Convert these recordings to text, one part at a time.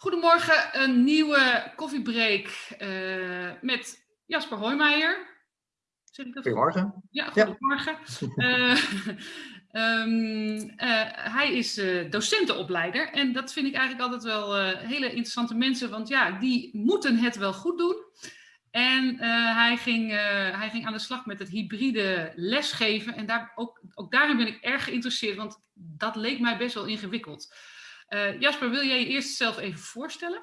Goedemorgen, een nieuwe koffiebreak uh, met Jasper Hoijmeijer. Zeg ik dat goedemorgen. Ja, goedemorgen. Ja. Uh, um, uh, hij is docentenopleider en dat vind ik eigenlijk altijd wel hele interessante mensen, want ja, die moeten het wel goed doen. En hij, ging, hij ging aan de slag met het hybride lesgeven en daar, ook, ook daarin ben ik erg geïnteresseerd, want dat leek mij best wel ingewikkeld. Uh, Jasper, wil jij je eerst zelf even voorstellen?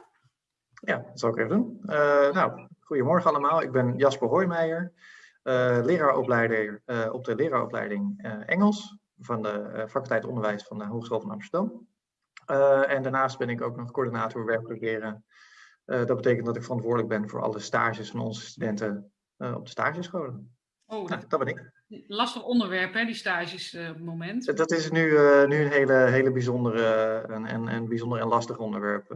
Ja, dat zal ik even doen. Uh, nou, goedemorgen allemaal. Ik ben Jasper Hoijmeijer, uh, leraaropleider op de leraaropleiding Engels van de faculteit onderwijs van de Hogeschool van Amsterdam. en daarnaast ben ik ook nog coördinator werkelijk leren. dat betekent dat ik verantwoordelijk ben voor alle stages van onze studenten op de stagescholen. Oh, nou, dat ben ik. Lastig onderwerp, hè, die stages uh, het moment. Dat is nu, uh, nu een hele, hele bijzondere, en, en, en bijzonder en lastig onderwerp.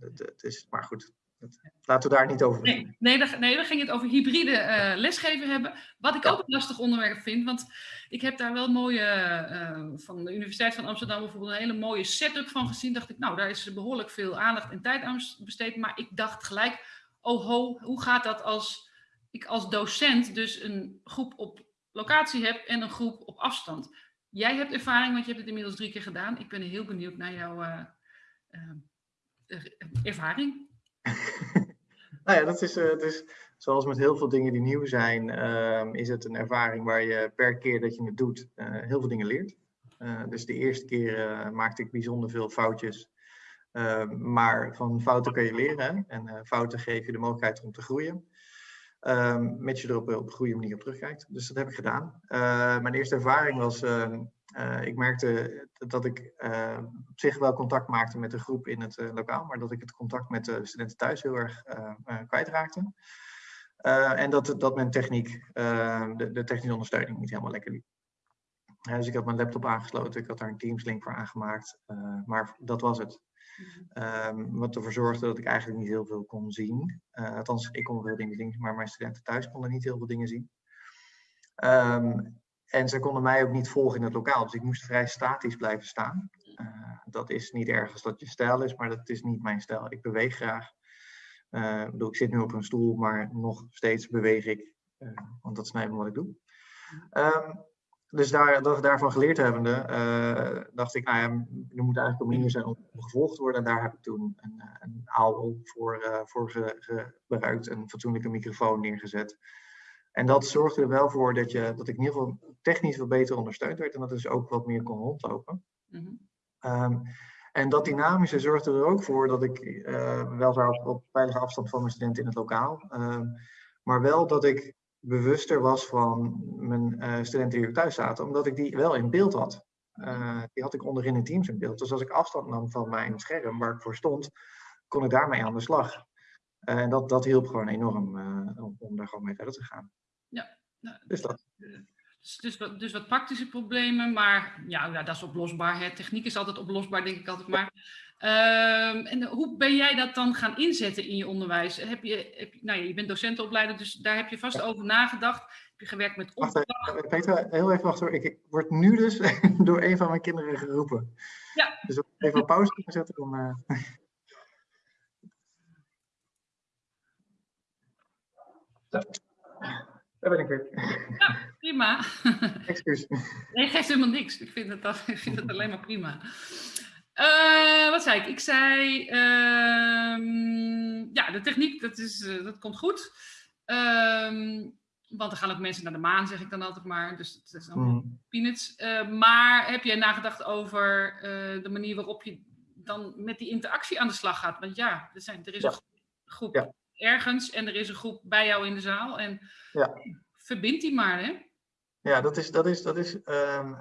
Het, het, is, maar goed, het, laten we daar niet over nee, nee, dan, nee, ging het over hybride lesgeven hebben. Wat ik ook een lastig onderwerp vind, want ik heb daar wel mooie, van de Universiteit van Amsterdam bijvoorbeeld, een hele mooie setup van gezien. Dacht ik, nou, daar is behoorlijk veel aandacht en tijd aan besteed. Maar ik dacht gelijk, oh ho, hoe gaat dat als ik als docent dus een groep op locatie heb en een groep op afstand. Jij hebt ervaring, want je hebt het inmiddels drie keer gedaan. Ik ben heel benieuwd naar jouw uh, uh, ervaring. nou ja, dat is, dus zoals met heel veel dingen die nieuw zijn, ehm, is het een ervaring waar je per keer dat je het doet heel veel dingen leert. dus de eerste keer maakte ik bijzonder veel foutjes. Ehm, maar van fouten kun je leren en fouten geven je de mogelijkheid om te groeien. Um, je er op, een goede manier op terugkijkt. Dus dat heb ik gedaan. Uh, mijn eerste ervaring was, uh, uh, ik merkte dat ik ehm, op zich wel contact maakte met de groep in het eh, lokaal, maar dat ik het contact met de studenten thuis heel erg kwijtraakte. en dat, dat mijn techniek, de, de, technische ondersteuning niet helemaal lekker liep. dus ik had mijn laptop aangesloten, ik had daar een Teams link voor aangemaakt, maar dat was het. Um, wat ervoor zorgde dat ik eigenlijk niet heel veel kon zien. Uh, althans, ik kon veel dingen zien, maar mijn studenten thuis konden niet heel veel dingen zien. Um, en ze konden mij ook niet volgen in het lokaal, dus ik moest vrij statisch blijven staan. Uh, dat is niet erg als dat je stijl is, maar dat is niet mijn stijl. Ik beweeg graag. Uh, ik, bedoel, ik zit nu op een stoel, maar nog steeds beweeg ik, want dat is wat ik doe. Um, dus daar, dat, daarvan geleerd hebbende, uh, dacht ik, nou ja, er moet eigenlijk een manier zijn om gevolgd te worden. En daar heb ik toen een, eh, een AOL voor, uh, voor gebruikt, een fatsoenlijke microfoon neergezet. En dat zorgde er wel voor dat, je, dat ik in ieder geval technisch wat beter ondersteund werd en dat dus ook wat meer kon rondlopen. Mm -hmm. um, en dat dynamische zorgde er ook voor dat ik uh, wel op, op veilige afstand van mijn studenten in het lokaal, uh, maar wel dat ik bewuster was van mijn uh, studenten die er thuis zaten, omdat ik die wel in beeld had. Uh, die had ik onderin in Teams in beeld. Dus als ik afstand nam van mijn scherm waar ik voor stond, kon ik daarmee aan de slag. Uh, en dat, dat hielp gewoon enorm om, om daar gewoon mee verder te gaan. Ja, nou, dus dat. Dus, dus, wat, dus wat praktische problemen, maar ja, ja dat is oplosbaar. Hè. Techniek is altijd oplosbaar, denk ik altijd maar. Um, en hoe ben jij dat dan gaan inzetten in je onderwijs? Heb je, heb, nou ja, je bent docentenopleider, dus daar heb je vast ja. over nagedacht. Heb je gewerkt met opdracht? Wacht, Peter, heel even wachten hoor. Ik, ik, word nu dus door een van mijn kinderen geroepen. Ja. Dus even op pauze kunnen zetten. Dan, uh... Daar ben ik weer. Ja, prima. Excuus. Nee, geeft helemaal niks. Ik vind het, ik vind het alleen maar prima. Uh, wat zei ik? Ik zei, uh, ja, de techniek, dat, is, uh, dat komt goed. Ehm, want er gaan ook mensen naar de maan, zeg ik dan altijd maar. Dus het is allemaal mm. peanuts. Eh, maar heb jij nagedacht over de manier waarop je dan met die interactie aan de slag gaat? Want ja, er, zijn, er is ja. een groep ja. ergens en er is een groep bij jou in de zaal. En ja. verbind die maar, hè? Ja, dat is, dat is, dat is um,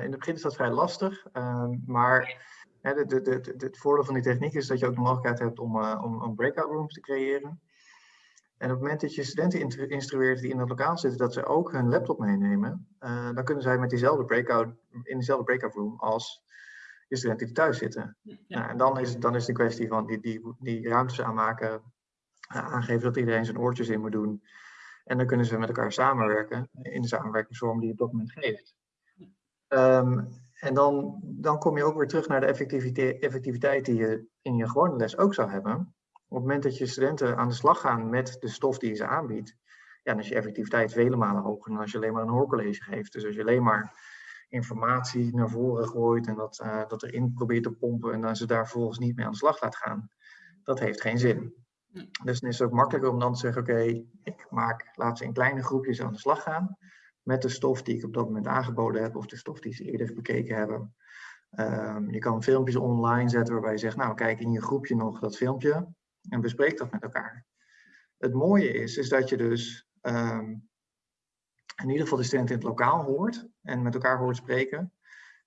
in het begin is dat vrij lastig. Um, maar de, de, de, het voordeel van die techniek is dat je ook de mogelijkheid hebt om, uh, om, om breakout rooms te creëren. En op het moment dat je studenten instrueert die in het lokaal zitten, dat ze ook hun laptop meenemen, uh, dan kunnen zij met diezelfde breakout, in dezelfde breakout room als je studenten die thuis zitten. Ja. Nou, en dan is, dan is de kwestie van die, die, die ruimtes aanmaken, aangeven dat iedereen zijn oortjes in moet doen. En dan kunnen ze met elkaar samenwerken in de samenwerkingsvorm die het document geeft. Um, en dan, dan kom je ook weer terug naar de effectiviteit, effectiviteit die je in je gewone les ook zou hebben. Op het moment dat je studenten aan de slag gaan met de stof die je ze aanbiedt, ja, dan is je effectiviteit vele malen hoger dan als je alleen maar een hoorcollege geeft. Dus als je alleen maar informatie naar voren gooit en dat, uh, dat erin probeert te pompen en dan ze daar vervolgens niet mee aan de slag laat gaan, dat heeft geen zin. Dus dan is het ook makkelijker om dan te zeggen, oké, ik maak, laat ze in kleine groepjes aan de slag gaan met de stof die ik op dat moment aangeboden heb of de stof die ze eerder bekeken hebben. Um, je kan filmpjes online zetten waarbij je zegt, nou kijk in je groepje nog dat filmpje en bespreek dat met elkaar. Het mooie is, is dat je dus um, in ieder geval de studenten in het lokaal hoort en met elkaar hoort spreken.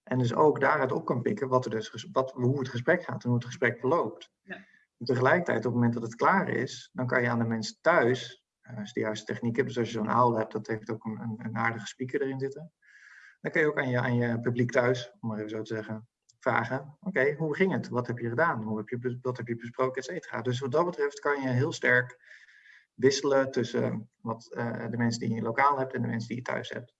En dus ook daaruit op kan pikken wat er dus, wat, hoe het gesprek gaat en hoe het gesprek verloopt. Ja. Tegelijkertijd, op het moment dat het klaar is, dan kan je aan de mensen thuis, uh, als je de juiste techniek hebt, dus als je zo'n aul hebt, dat heeft ook een, een, aardige speaker erin zitten. Dan kun je ook aan je, aan je publiek thuis, om maar even zo te zeggen, vragen. Oké, hoe ging het? Wat heb je gedaan? Hoe heb je, wat heb je besproken, et. Dus wat dat betreft kan je heel sterk wisselen tussen wat, uh, de mensen die je lokaal hebt en de mensen die je thuis hebt.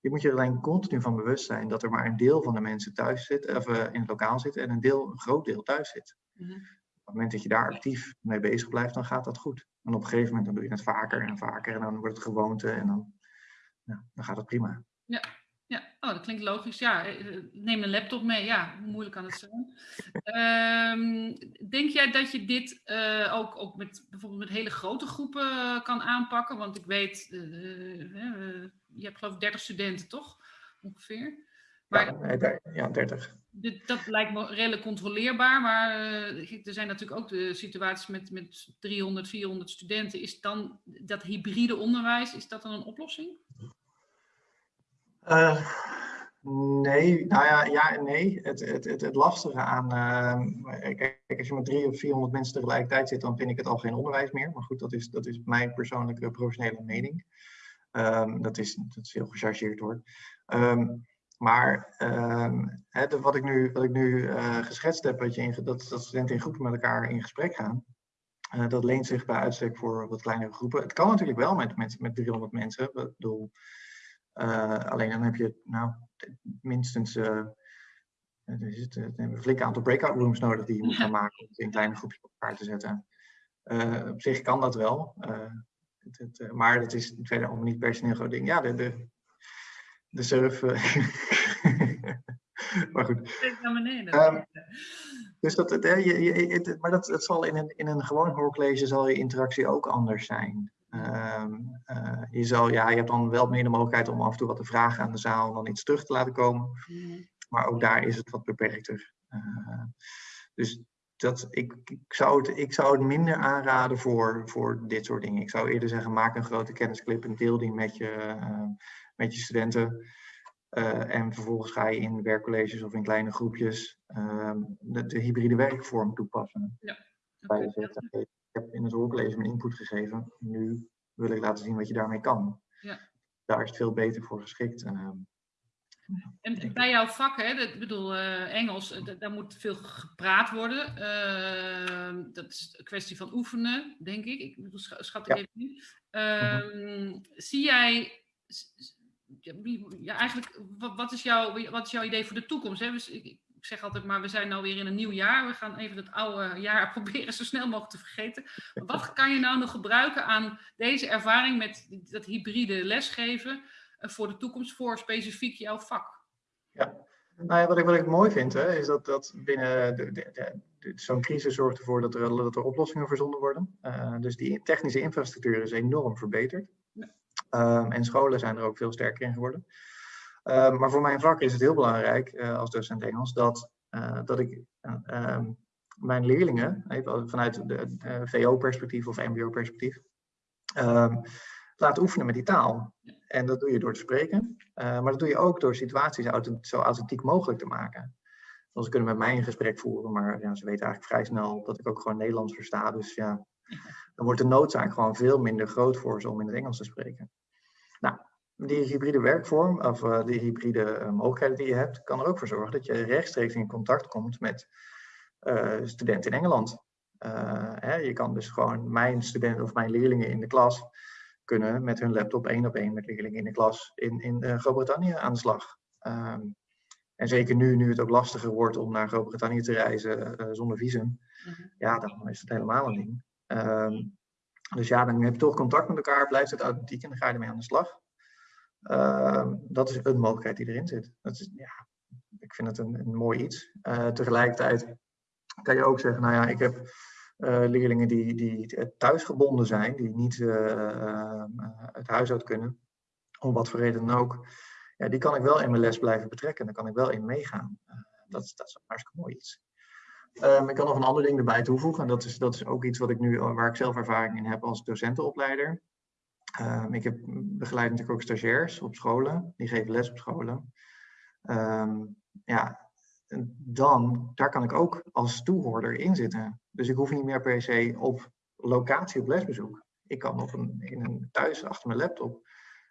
Je moet je alleen continu van bewust zijn dat er maar een deel van de mensen thuis zit, of uh, in het lokaal zit, en een, deel, een groot deel thuis zit. -hmm. Op het moment dat je daar actief mee bezig blijft, dan gaat dat goed. En op een gegeven moment dan doe je het vaker en vaker en dan wordt het gewoonte en dan, ja, dan gaat het prima. Ja, ja, oh, dat klinkt logisch. Ja, eh, neem een laptop mee. Ja, hoe moeilijk kan het zijn? Um, denk jij dat je dit uh, ook, ook met bijvoorbeeld met hele grote groepen uh, kan aanpakken? Want ik weet, je hebt geloof ik 30 studenten, toch? Ongeveer. Maar, ja, ja, 30. Dit, dat lijkt me redelijk controleerbaar, maar er zijn natuurlijk ook de situaties met, met 300, 400 studenten. Is dan dat hybride onderwijs, is dat dan een oplossing? Uh, nee, nou ja, ja nee. Het, het, het, het lastige aan, uh, kijk, als je met drie of 400 mensen tegelijkertijd zit, dan vind ik het al geen onderwijs meer. Maar goed, dat is, dat is mijn persoonlijke professionele mening. Um, dat, is, dat is heel gechargeerd hoor. Um, maar hè, wat ik nu, wat ik nu uh, geschetst heb, dat, je in, dat, dat studenten in groepen met elkaar in gesprek gaan, uh, dat leent zich bij uitstek voor wat kleinere groepen. Het kan natuurlijk wel met, met, met 300 mensen. Ik bedoel, uh, alleen dan heb je nou, minstens uh, zit, een flink aantal breakout rooms nodig die je moet gaan maken om in kleine groepjes op elkaar te zetten. Op zich kan dat wel, het, het, maar dat is verder allemaal niet personeel groot ding. Ja, de, de, de surf. maar goed. Um, dus dat, het, je, je, maar dat, dat zal in een, in een gewoon hoorcollege zal je interactie ook anders zijn. Um, uh, je, zal, ja, je hebt dan wel meer de mogelijkheid om af en toe wat te vragen aan de zaal en dan iets terug te laten komen. Mm. Maar ook daar is het wat beperkter. Uh, dus dat, ik, ik, zou het, ik zou het minder aanraden voor, voor dit soort dingen. Ik zou eerder zeggen, maak een grote kennisclip en deel die met je, uh, met je studenten. en vervolgens ga je in werkcolleges of in kleine groepjes ehm, de, de, hybride werkvorm toepassen. Ja. Okay heb in het hoorcollege mijn input gegeven. Nu wil ik laten zien wat je daarmee kan. Ja. Daar is het veel beter voor geschikt. En, ehm, en bij jouw vak, hè, ik bedoel uh, Engels, eh, daar moet veel gepraat worden. Uh, dat is een kwestie van oefenen, denk ik. Ik bedoel, schat ik ja. even. Uh, Zie jij, ja, eigenlijk, wat, is jouw, wat is jouw idee voor de toekomst? Hè? Dus ik, zeg altijd maar, we zijn nou weer in een nieuw jaar. We gaan even het oude jaar proberen zo snel mogelijk te vergeten. Wat kan je nou nog gebruiken aan deze ervaring met dat hybride lesgeven eh, voor de toekomst, voor specifiek jouw vak? Ja, nou ja, wat ik, wat ik mooi vind, hè, is dat, dat binnen de, de, de, zo'n crisis zorgt ervoor dat er, dat er oplossingen verzonden worden. Uh, dus die technische infrastructuur is enorm verbeterd. Um, en scholen zijn er ook veel sterker in geworden. Ehm, maar voor mijn vak is het heel belangrijk uh, als docent Engels dat, uh, dat ik uh, mijn leerlingen, even vanuit de, VO-perspectief of MBO-perspectief, laat oefenen met die taal. En dat doe je door te spreken, maar dat doe je ook door situaties zo authentiek mogelijk te maken. Dus ze kunnen met mij een gesprek voeren, maar ja, ze weten eigenlijk vrij snel dat ik ook gewoon Nederlands versta. Dus ja, dan wordt de noodzaak gewoon veel minder groot voor ze om in het Engels te spreken. Nou, die hybride werkvorm, of uh, die hybride uh, mogelijkheden die je hebt, kan er ook voor zorgen dat je rechtstreeks in contact komt met uh, studenten in Engeland. Hè, je kan dus gewoon mijn studenten of mijn leerlingen in de klas kunnen met hun laptop één op één met leerlingen in de klas in, in Groot-Brittannië aan de slag. Um, En zeker nu, nu het ook lastiger wordt om naar Groot-Brittannië te reizen zonder visum. Mhm. Ja, dan is het helemaal een ding. Ehm, dus ja, dan heb je toch contact met elkaar, blijft het authentiek en dan ga je ermee aan de slag. Ehm, dat is een mogelijkheid die erin zit. Dat is, ja, ik vind het een, een mooi iets. Uh, tegelijkertijd kan je ook zeggen, nou ja, ik heb uh, leerlingen die, die thuisgebonden zijn, die niet uh, het huis uit kunnen, om wat voor reden dan ook. Ja, die kan ik wel in mijn les blijven betrekken, daar kan ik wel in meegaan. dat, dat is een hartstikke mooi iets. Um, ik kan nog een ander ding erbij toevoegen. En dat is, dat is ook iets wat ik nu, waar ik zelf ervaring in heb als docentenopleider. Um, ik heb begeleid natuurlijk ook stagiairs op scholen. Die geven les op scholen. Um, ja, dan, daar kan ik ook als toehoorder in zitten. Dus ik hoef niet meer per se op locatie op lesbezoek. Ik kan op een, in een thuis achter mijn laptop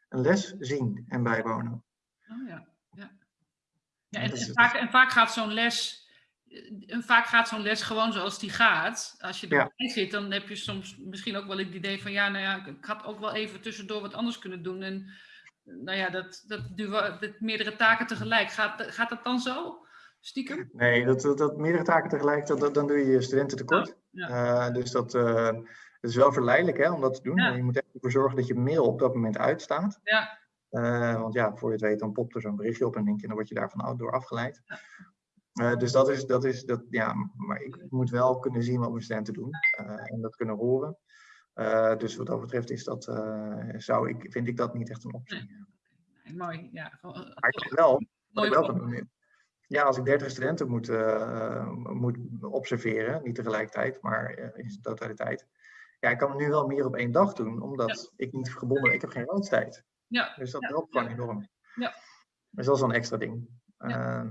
een les zien en bijwonen. Oh ja, ja. ja en, en, vaak, en vaak gaat zo'n les en vaak gaat zo'n les gewoon zoals die gaat. Als je erbij ja. zit, dan heb je soms misschien ook wel het idee van ja, nou ja, ik had ook wel even tussendoor wat anders kunnen doen. En nou ja, dat, dat, dat meerdere taken tegelijk. Gaat, gaat dat dan zo? Stiekem? Nee, dat, dat, dat meerdere taken tegelijk, dat, dan doe je je studenten tekort. Oh, ja. uh, dus dat, uh, is wel verleidelijk hè, om dat te doen. Ja. Je moet echt ervoor zorgen dat je mail op dat moment uitstaat. Ja. Uh, want ja, voor je het weet, dan popt er zo'n berichtje op en denk je, dan word je daarvan door afgeleid. Uh, dus dat is, dat is, dat, ja, maar ik moet wel kunnen zien wat mijn studenten doen uh, en dat kunnen horen. Uh, dus wat dat betreft is dat, zou ik, vind ik dat niet echt een optie. Nee. Nee, mooi, ja. Maar ik wel, wat ik wel kan ja, als ik 30 studenten moet, moet observeren, niet tegelijkertijd, maar in zijn totaliteit. Ja, ik kan het nu wel meer op één dag doen, omdat ja. ik niet gebonden ik heb geen randstijd. Ja. Dus dat ja. helpt gewoon enorm. Ja. Dus dat is wel een extra ding. Ja.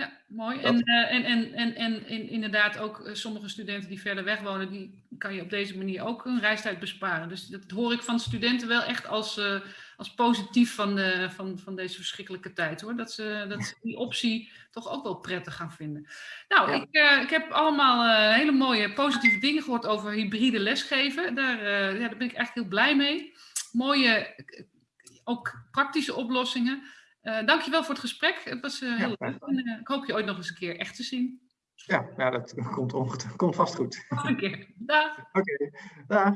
Ja, mooi. En, uh, en, en, en, en, en inderdaad ook uh, sommige studenten die verder weg wonen, die kan je op deze manier ook een reistijd besparen. Dus dat hoor ik van studenten wel echt als, uh, als positief van, de, van, van deze verschrikkelijke tijd hoor. Dat ze, dat ze die optie toch ook wel prettig gaan vinden. Nou, ja. ik, ik heb allemaal hele mooie positieve dingen gehoord over hybride lesgeven. Daar, ja, daar ben ik echt heel blij mee. Mooie, ook praktische oplossingen. Uh, dankjewel voor het gesprek. Het was uh, heel leuk. En, uh, ik hoop je ooit nog eens een keer echt te zien. Ja, ja dat komt, komt vast goed. Nog een keer. Dag. Oké, okay. dag.